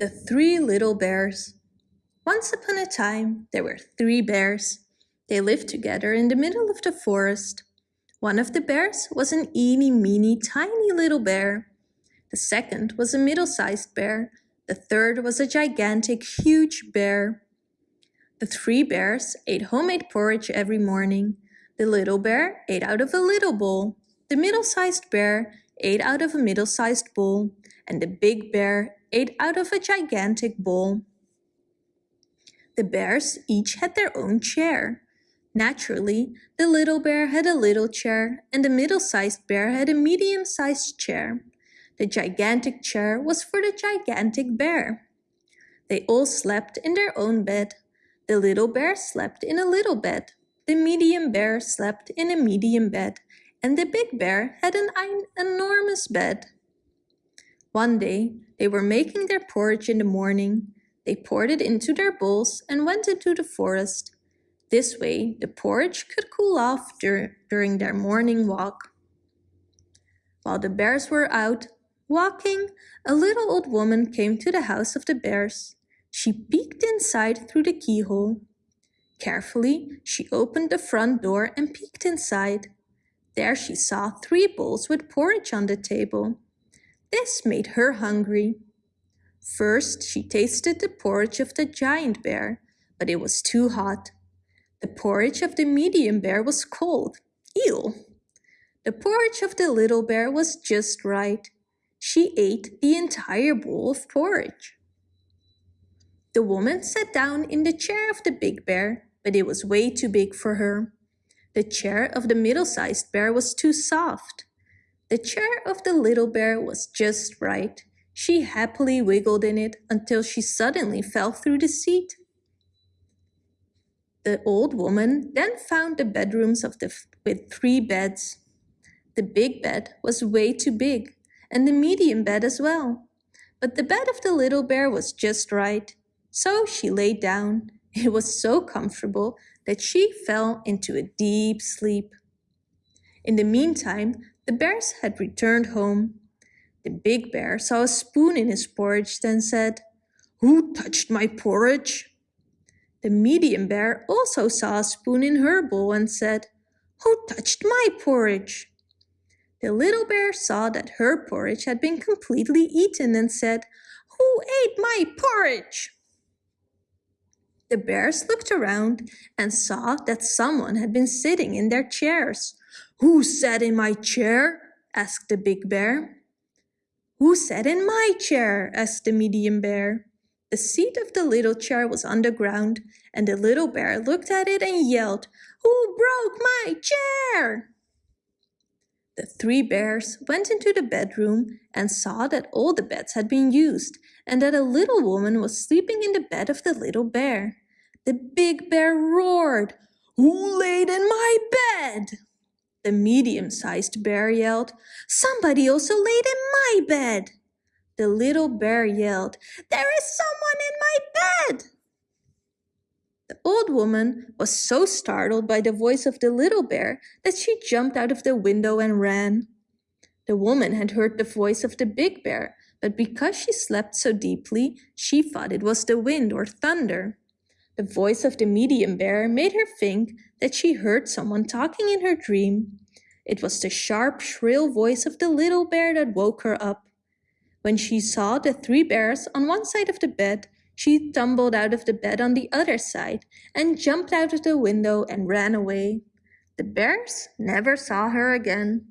The Three Little Bears Once upon a time, there were three bears. They lived together in the middle of the forest. One of the bears was an eeny-meeny tiny little bear. The second was a middle-sized bear. The third was a gigantic, huge bear. The three bears ate homemade porridge every morning. The little bear ate out of a little bowl. The middle-sized bear ate out of a middle-sized bowl. And the big bear ate out of a gigantic bowl. The bears each had their own chair. Naturally, the little bear had a little chair and the middle-sized bear had a medium-sized chair. The gigantic chair was for the gigantic bear. They all slept in their own bed. The little bear slept in a little bed. The medium bear slept in a medium bed. And the big bear had an enormous bed. One day, they were making their porridge in the morning. They poured it into their bowls and went into the forest. This way, the porridge could cool off dur during their morning walk. While the bears were out walking, a little old woman came to the house of the bears. She peeked inside through the keyhole. Carefully, she opened the front door and peeked inside. There she saw three bowls with porridge on the table. This made her hungry. First, she tasted the porridge of the giant bear, but it was too hot. The porridge of the medium bear was cold. Ew! The porridge of the little bear was just right. She ate the entire bowl of porridge. The woman sat down in the chair of the big bear, but it was way too big for her. The chair of the middle-sized bear was too soft. The chair of the little bear was just right. She happily wiggled in it until she suddenly fell through the seat. The old woman then found the bedrooms of the with three beds. The big bed was way too big, and the medium bed as well. But the bed of the little bear was just right. So she lay down. It was so comfortable that she fell into a deep sleep. In the meantime, the bears had returned home. The big bear saw a spoon in his porridge, then said, Who touched my porridge? The medium bear also saw a spoon in her bowl and said, Who touched my porridge? The little bear saw that her porridge had been completely eaten and said, Who ate my porridge? The bears looked around and saw that someone had been sitting in their chairs. Who sat in my chair? asked the big bear. Who sat in my chair? asked the medium bear. The seat of the little chair was on the ground, and the little bear looked at it and yelled, Who broke my chair? The three bears went into the bedroom and saw that all the beds had been used and that a little woman was sleeping in the bed of the little bear. The big bear roared, Who laid in my bed? The medium-sized bear yelled, Somebody also laid in my bed. The little bear yelled, There is someone in my bed. The old woman was so startled by the voice of the little bear that she jumped out of the window and ran. The woman had heard the voice of the big bear, but because she slept so deeply, she thought it was the wind or thunder. The voice of the medium bear made her think that she heard someone talking in her dream. It was the sharp, shrill voice of the little bear that woke her up. When she saw the three bears on one side of the bed, she tumbled out of the bed on the other side and jumped out of the window and ran away. The bears never saw her again.